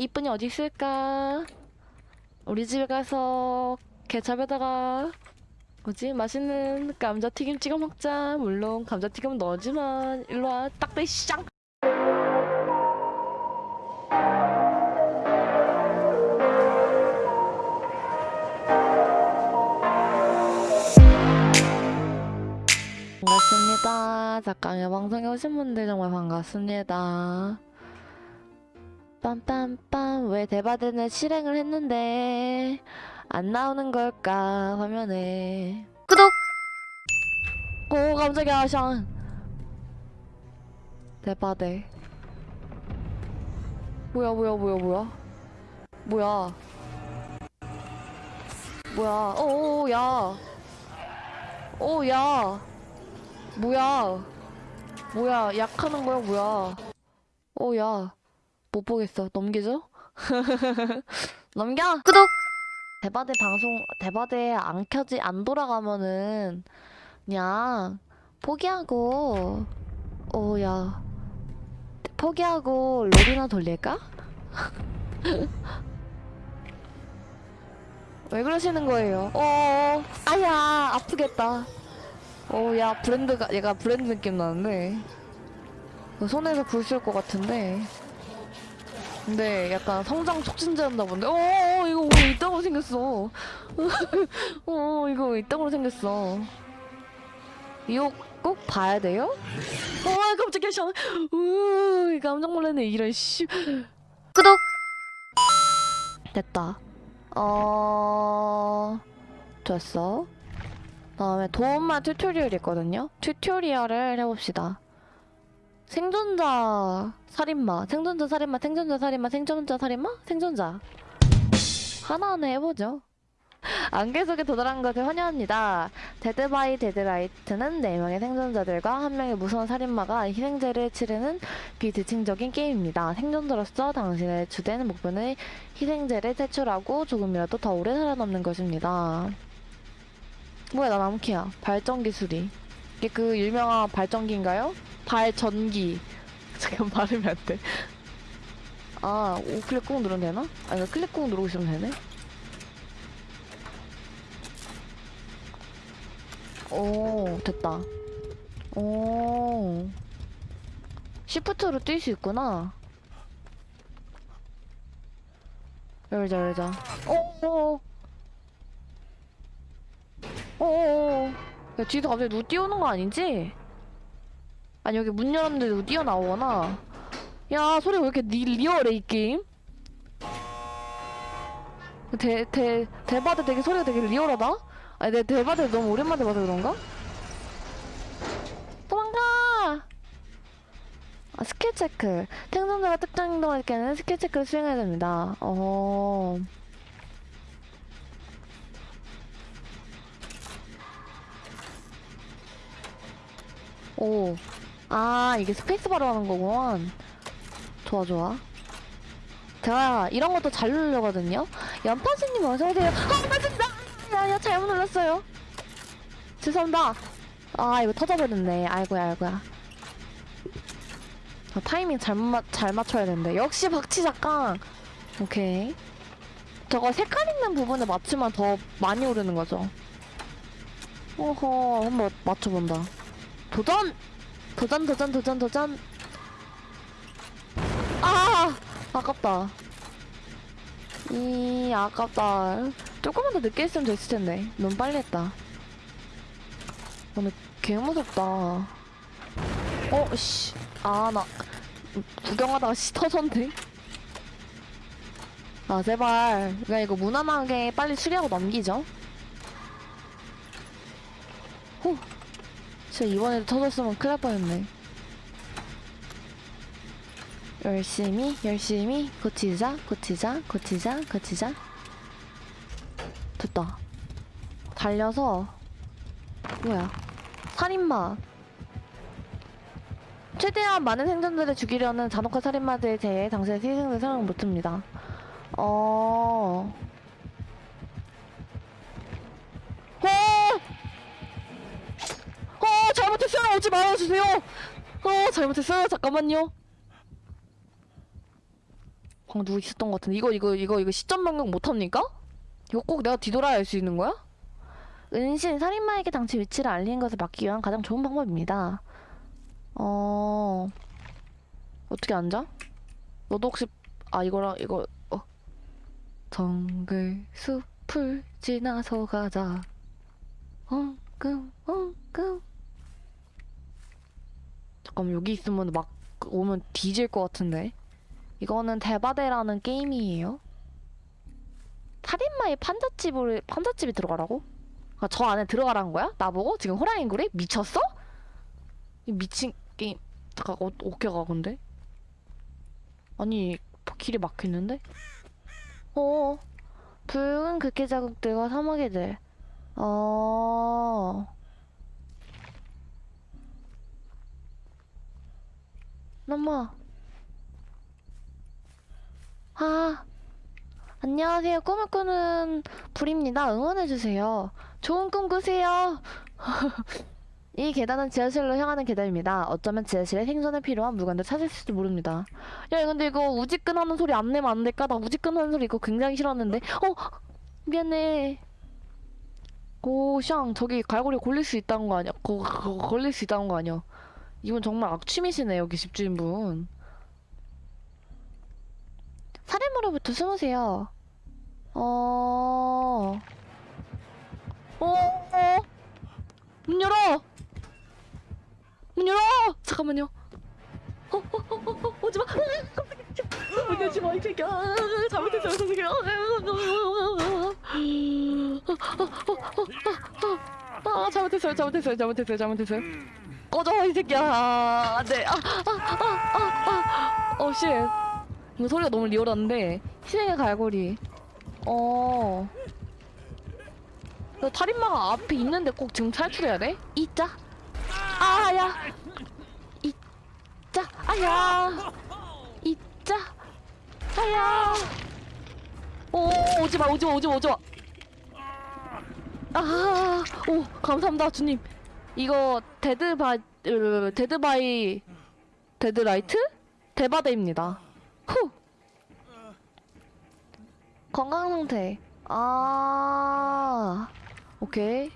이쁜이 어디 있을까? 우리 집에 가서 케찹에다가 뭐지 맛있는 감자튀김 찍어 먹자. 물론 감자튀김은 너지만 일로 와 딱대 쌍. 반갑습니다. 작가의 방송에 오신 분들 정말 반갑습니다. 빰빰빰 왜 대바대는 실행을 했는데 안 나오는 걸까 화면에. 구독! 오 깜짝이야 샹 대바대. 뭐야 뭐야 뭐야 뭐야? 뭐야? 뭐야? 오야. 오야. 뭐야? 뭐야? 약하는 거야 뭐야? 오야 못 보겠어 넘기죠? 넘겨 구독 대바대 방송 대바대 안 켜지 안 돌아가면은 그냥 포기하고 오야 포기하고 롤이나 돌릴까? 왜 그러시는 거예요? 어 아야 아프겠다 오야 브랜드가 얘가 브랜드 느낌 나는데 손에서 불쓸 것 같은데 근데 약간 성장 촉진제였나 본데. 어 어, 이거 왜 이따구로 생겼어? 어 이거 왜 이따구로 생겼어? 이거 꼭 봐야 돼요? 어 깜짝이야. 샤으 깜짝 놀랐네. 이런 씨. 구독! 됐다. 어 됐어. 다음에 도움말 tutorial이 있거든요. tutorial을 해봅시다 생존자 살인마 생존자 살인마 생존자 살인마 생존자 살인마? 생존자. 하나하나 해보죠. 안개 속에 도달한 것을 환영합니다. Dead by Daylight는 4명의 생존자들과 1명의 무서운 살인마가 희생제를 치르는 비대칭적인 게임입니다. 생존자로서 당신의 주된 목표는 희생제를 퇴출하고 조금이라도 더 오래 살아남는 것입니다. 뭐야 나 나무키야. 발전기 수리 이게 그 유명한 발전기인가요? 발전기 잠깐 발음이 안 돼. 아, 우클릭 꾹 누르면 되나? 아니, 클릭 꾹 누르고 있으면 되네. 오, 됐다. 오. Shift로 뛸 수 있구나. 열자, 열자. 오, 오, 오. 야, 뒤에서 갑자기 누구 뛰어오는 거 아니지? 아니 여기 문 열었는데 누구 뛰어나오거나 야 소리 왜 이렇게 리, 리얼해 이 게임? 데, 데, 데바데 되게 소리가 되게 리얼하다? 아니 내 데바데 너무 오랜만에 봐서 그런가? 도망가! 아, skill check. 생존자가 특정 행동할 때는 skill check를 수행해야 됩니다. 어... 오. 아, 이게 스페이스바로 하는 거구만. 좋아, 좋아. 제가 이런 것도 잘 누르거든요. 연파수님 어서오세요. 아, 맞습니다! 야, 야, 잘못 눌렀어요. 죄송합니다. 아, 이거 터져버렸네. 아이고야, 아이고야. 아, 타이밍 잘못 맞, 잘 맞춰야 되는데. 역시 박치 작가. 오케이. 저거 색깔 있는 부분에 맞추면 더 많이 오르는 거죠. 어허, 한번 맞춰본다. 도전! 도전 도전 도전 도전. 아! 아깝다. 이 아깝다. 조금만 더 늦게 했으면 됐을 텐데. 너무 빨리 했다. 오늘 개 무섭다. 어 씨. 아 나 구경하다가 씨 터졌네. 아 제발. 그냥 이거 무난하게 빨리 수리하고 넘기죠. 후 진짜 이번에도 터졌으면 큰일 날 뻔했네. 열심히 열심히 고치자 고치자 고치자 고치자. 됐다. 달려서 뭐야? 살인마. 최대한 많은 생존자를 죽이려는 잔혹한 살인마들에 대해 당신의 희생을 사랑 못합니다. 어... 잘못했어요. 오지 말아주세요. 어, 잘못했어요. 잠깐만요. 방금 누구 있었던 것 같은데 이거 이거 이거 이거 시점 변경 못합니까? 이거 꼭 내가 뒤돌아야 할수 있는 거야? 은신 살인마에게 당시 위치를 알리는 것을 막기 위한 가장 좋은 방법입니다. 어 어떻게 앉아? 너도 혹시 아 이거랑 이거 어 정글 숲을 지나서 가자. 엉금 엉금 잠깐만 여기 있으면 막 오면 뒤질 것 같은데 이거는 대바대라는 게임이에요 살인마의 판잣집을 판잣집이 들어가라고? 아, 저 안에 들어가라는 거야? 나보고? 지금 호랑이구리? 미쳤어? 이 미친 게임 잠깐 어, 어떻게 가 근데? 아니 길이 막혀있는데? 어 붉은 극기 자국들과 사마귀들 어 넘어. 아 안녕하세요. 꿈을 꾸는 불입니다. 응원해주세요. 좋은 꿈 꾸세요. 이 계단은 지하실로 향하는 계단입니다. 어쩌면 지하실에 생존에 필요한 물건들 찾을지도 모릅니다. 야 근데 이거 우지끈 하는 소리 안 내면 안 될까? 나 우지끈 하는 소리 이거 굉장히 싫었는데. 어? 미안해. 오, 샹, 저기 갈고리 걸릴 수 있다는 거 아니야? 거, 거, 걸릴 수 있다는 거 아니야? 이분 정말 악취미시네, 여기 집주인분. 살인마로부터 숨으세요. 어... 어, 어, 문 열어! 문 열어! 잠깐만요. 어, 어, 어, 어, 어, 오지 마! 문 열지 마, 이 새끼야! 잘못했어, 이 새끼야! 아 잘못했어요 잘못했어요 잘못했어요 잘못했어요 꺼져 이 새끼야. 안돼 아아아아아어쉣. 이거 소리가 너무 리얼한데. 희생의 갈고리. 어. 이거 살인마가 앞에 있는데 꼭 지금 탈출해야 돼? 이자. 아야. 이자. 아야. 이자. 아야. 오 오지마 오지마 오지마 오지마. 아, 오, 감사합니다, 주님. 이거 데드바, 으, 데드바이, 데드라이트? 대바대입니다. 후. 건강 상태. 아, 오케이.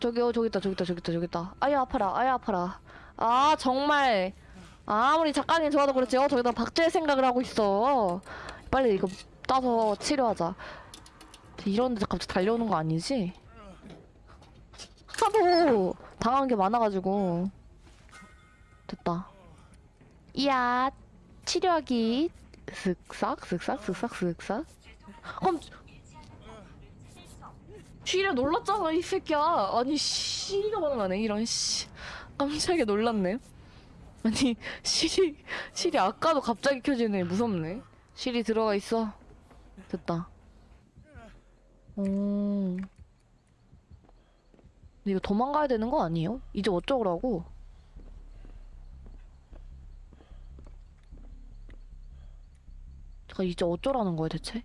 저기요, 저기 있다, 저기 있다, 저기 있다, 저기 있다. 아야 아파라, 아야 아파라. 아, 정말. 아무리 작가님 좋아도 그렇지, 어, 저기다 박제할 생각을 하고 있어. 빨리 이거 따서 치료하자. 이런데 갑자기 달려오는 거 아니지? 하도 당한 게 많아가지고 됐다. 이야 치료하기 슥싹 슥싹 슥싹 슥싹. 깜 쥐래 놀랐잖아 이 새끼야. 아니 씨가 반응하네 이런 씨. 깜짝이야 놀랐네. 아니 실이 실이 아까도 갑자기 켜지네 무섭네. 실이 들어가 있어. 됐다. 오. 근데 이거 도망가야 되는 거 아니에요? 이제 어쩌라고? 제가 이제 어쩌라는 거야 대체?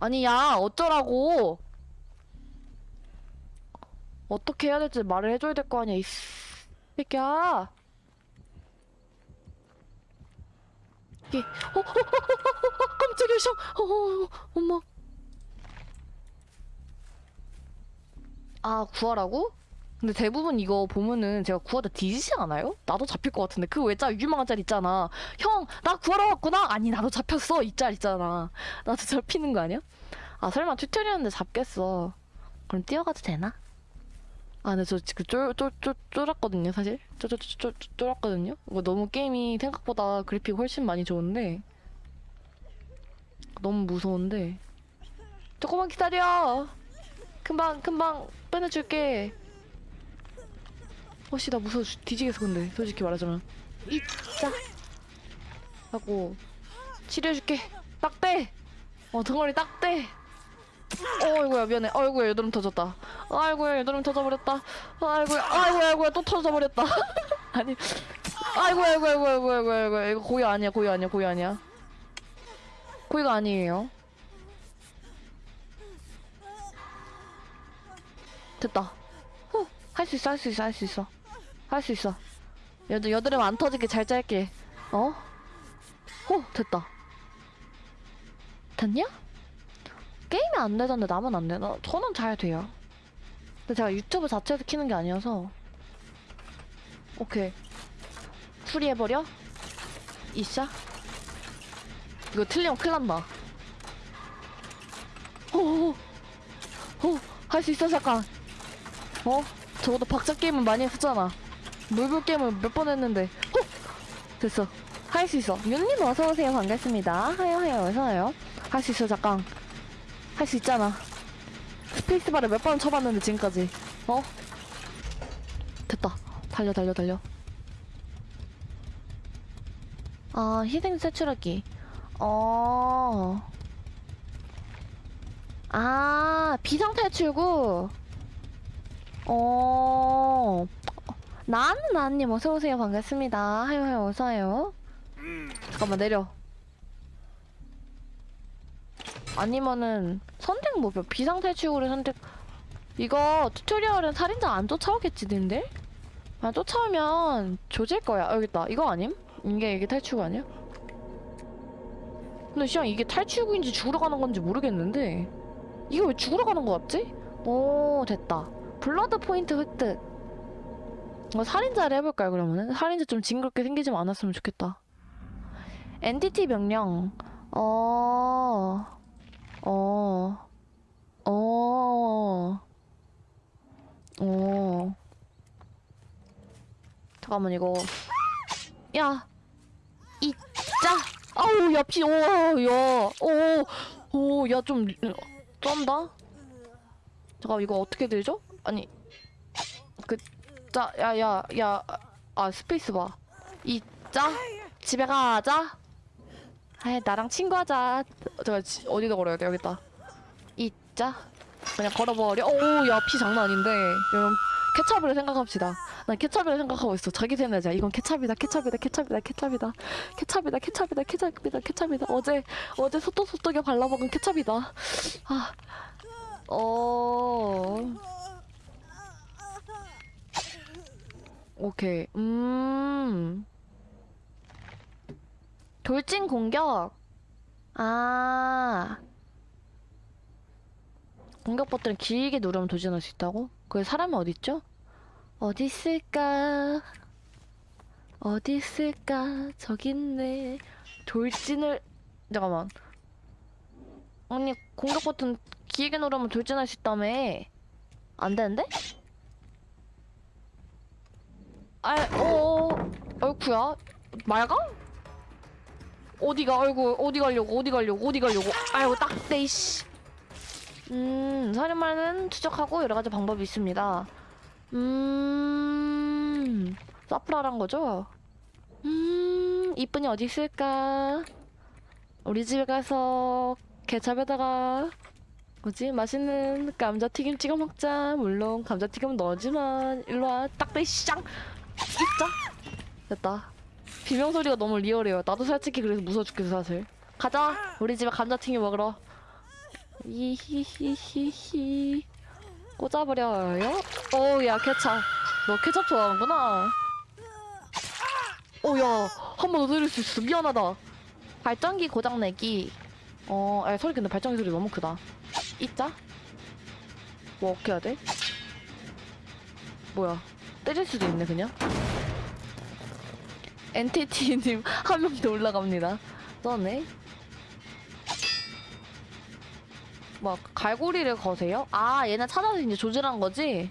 아니 야 어쩌라고? 어떻게 해야 될지 말을 해줘야 될 거 아니야 이 새끼야 이게 어, 어, 어, 어, 어, 깜짝이야 어, 어, 엄마 아 구하라고? 근데 대부분 이거 보면은 제가 구하다 뒤지지 않아요? 나도 잡힐 것 같은데. 그 외자 유명한 짤 있잖아. 형 나 구하러 왔구나. 아니 나도 잡혔어. 이 짤 있잖아. 나도 잡히는 거 아니야? 아 설마 튜토리얼인데 잡겠어. 그럼 뛰어가도 되나? 아 근데 저 지금 쫄쫄쫄 쫄았거든요 사실. 쫄쫄쫄 쫄았거든요? 이거 너무 게임이 생각보다 그래픽 훨씬 많이 좋은데. 너무 무서운데. 조금만 기다려. 금방 금방 빼내줄게. 어씨 나 무서워 죽- 뒤지겠어 근데. 솔직히 말하자면. 이자 하고 치료해줄게. 딱대 어 등어리 딱대 어이구야 미안해. 아이고야 여드름 터졌다. 아이고야 여드름 터져버렸다. 아이고야 아이고야 아이고야 또 터져버렸다. 아니 아이고야 아이고야 아이고야 아이고야 아이고야 아이고야. 이거 고의 아니야 고의 아니야 고의 아니야. 고의가 아니에요 됐다 후할수 있어 할 수 있어 할 수 있어 할 수 있어 여드, 여드름 안 터지게 잘 짤게. 어? 어, 됐다. 됐냐? 게임이 안 되던데 남은 안 되나? 저는 잘 돼요. 근데 제가 유튜브 자체에서 키는 게 아니어서. 오케이. 풀이해버려? 이샤? 이거 틀리면 큰일 난다. 호호호. 호. 할 수 있어, 잠깐. 어? 적어도 박자 게임은 많이 했었잖아. 물불 게임을 몇 번 했는데. 호! 됐어. 할 수 있어. 윤님 어서오세요. 반갑습니다. 하여, 하여, 어서와요. 할 수 있어, 잠깐. 할 수 있잖아. 스페이스바를 몇 번 쳐봤는데, 지금까지. 어? 됐다. 달려, 달려, 달려. 아, 희생 세출하기. 어. 아, 비상 탈출구. 어. 나는 나님 어서오세요. 반갑습니다. 하요, 하요, 어서와요. 잠깐만, 내려. 아니면은, 선택 뭐별 비상탈출구를 선택. 이거 튜토리얼은 살인자 안 쫓아오겠지, 근데? 아, 쫓아오면 조질 거야. 아, 여기 있다. 이거 아님? 이게, 이게 탈출구 아니야? 근데 시영 이게 탈출구인지 죽으러 가는 건지 모르겠는데 이게 왜 죽으러 가는 거 같지? 오 됐다 Blood Point 획득 어, 살인자를 해볼까요 그러면은? 살인자 좀 징그럽게 생기지 않았으면 좋겠다 엔티티 명령 어... 어... 어... 어... 잠깐만 이거 야! 이짜! 아우 야 피, 오, 야, 오, 오, 야 좀 쩐다. 잠깐 이거 어떻게 들죠? 아니, 그, 짜, 야, 야, 야, 아 스페이스바. 이 짜 집에 가자. 아, 나랑 친구하자. 제가 지- 어디다 걸어야 돼? 여기 있다. 이 짜 그냥 걸어버려. 오, 야 피 장난 아닌데. 여러분 케찹을 생각합시다. 난 케찹이라 생각하고 있어. 자기 세뇌자. 이건 케찹이다, 케찹이다, 케찹이다, 케찹이다. 케찹이다, 케찹이다, 케찹이다, 케찹이다. 어제, 어제 소떡소떡에 발라먹은 케찹이다. 아, 어. 오케이. 음. 돌진 공격. 아. 공격 버튼을 길게 누르면 도전할 수 있다고? 그 사람이 어딨죠? 어디 있을까? 어디 있을까? 저기 있네. 돌진을 잠깐만. 아니 공격 버튼 길게 누르면 돌진할 수 있다며. 안 되는데? 아, 어, 어이쿠야. 맑아? 어디가, 아이고, 어디 가려고, 어디 가려고, 어디 가려고. 아이고, 딱대, 이씨. 음, 살인마는 추적하고 여러 가지 방법이 있습니다. 음, 사프라란 거죠? 음, 이쁜이 어디 있을까? 우리 집에 가서 케찹에다가 뭐지? 맛있는 감자튀김 찍어 먹자. 물론 감자튀김은 너지만 일로 와. 딱대 시장. 진짜? 됐다. 비명 소리가 너무 리얼해요. 나도 솔직히 그래서 무서워 죽겠어 사실. 가자. 우리 집에 감자튀김 먹으러. 이히히히히. 꽂아버려요? 어우야 케찹 너 케찹 좋아하는구나 어야 한 번 더 들을 수 있어 미안하다 발전기 고장내기 어 아, 소리 근데 발전기 소리 너무 크다 있자 뭐 어떻게 해야 돼? 뭐야 때릴 수도 있네 그냥 엔티티님 한 명 더 올라갑니다 너네 막 갈고리를 거세요? 아 얘네 찾아서 이제 조질한 거지?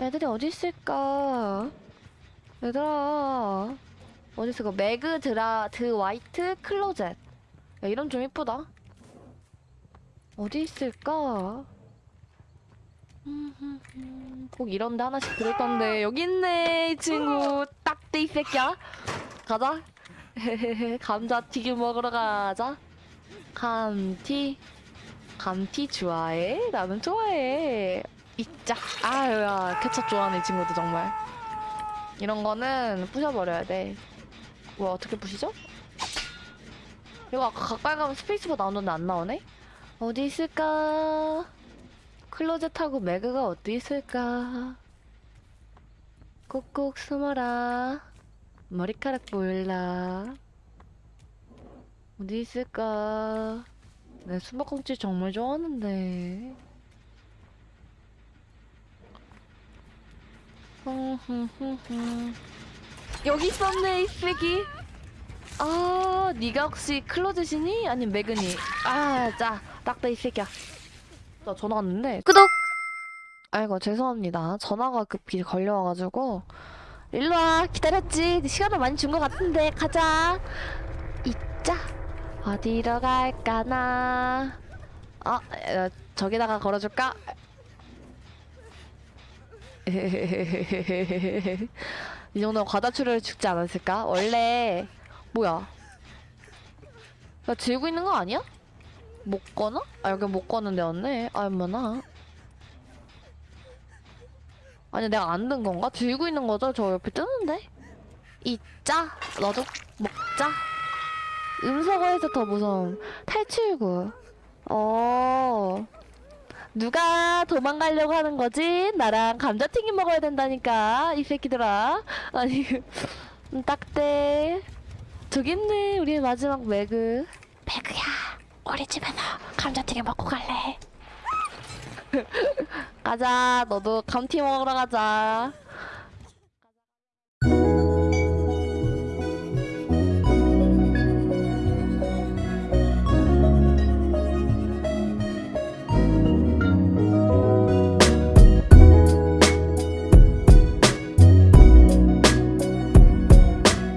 애들이 어디 있을까? 얘들아 어디 있을까? 매그 드라 드 화이트 클로젯 야 이름 좀 이쁘다 어디 있을까? 꼭 이런 데 하나씩 들을 건데 여기 있네 이 친구 딱대 이 새끼야 가자 감자튀김 먹으러 가자 감튀 감튀 좋아해? 나는 좋아해. 이짝. 아유야, 케첩 좋아하는 이 친구도 정말. 이런 거는 부셔버려야 돼. 뭐 어떻게 부시죠? 이거 아까 가까이 가면 스페이스바 나오는데 안 나오네? 어디 있을까? 클로젯하고 매그가 어디 있을까? 꼭꼭 숨어라. 머리카락 보일라. 어디 있을까? 내 수박꽁치 정말 좋아하는데. 여기 있었네 이 쓰레기. 아, 네가 혹시 클로즈시니? 아니면 매그니? 아, 자, 딱다 이 새끼야. 나 전화 왔는데. 구독! 아이고, 죄송합니다. 전화가 급히 걸려와가지고. 일로 와, 기다렸지. 시간을 많이 준 것 같은데, 가자. 있자. 어디로 갈까나. 어, 어, 저기다가 걸어줄까? 이 정도면 과다출혈 죽지 않았을까? 원래 뭐야? 나 들고 있는 거 아니야? 못 거나? 아 여기 못 거는 데였네. 아 엄마나. 아니 내가 안 든 건가? 들고 있는 거죠? 저 옆에 뜨는데. 있자. 너도 먹자. 음소거에서 더 무서움. 탈출구. 어. 누가 도망가려고 하는 거지? 나랑 감자튀김 먹어야 된다니까 이 새끼들아. 아니 음, 딱대. 저기 있네 우리의 마지막 매그. 매그야. 우리 집에서 감자튀김 먹고 갈래. 가자. 너도 감튀 먹으러 가자.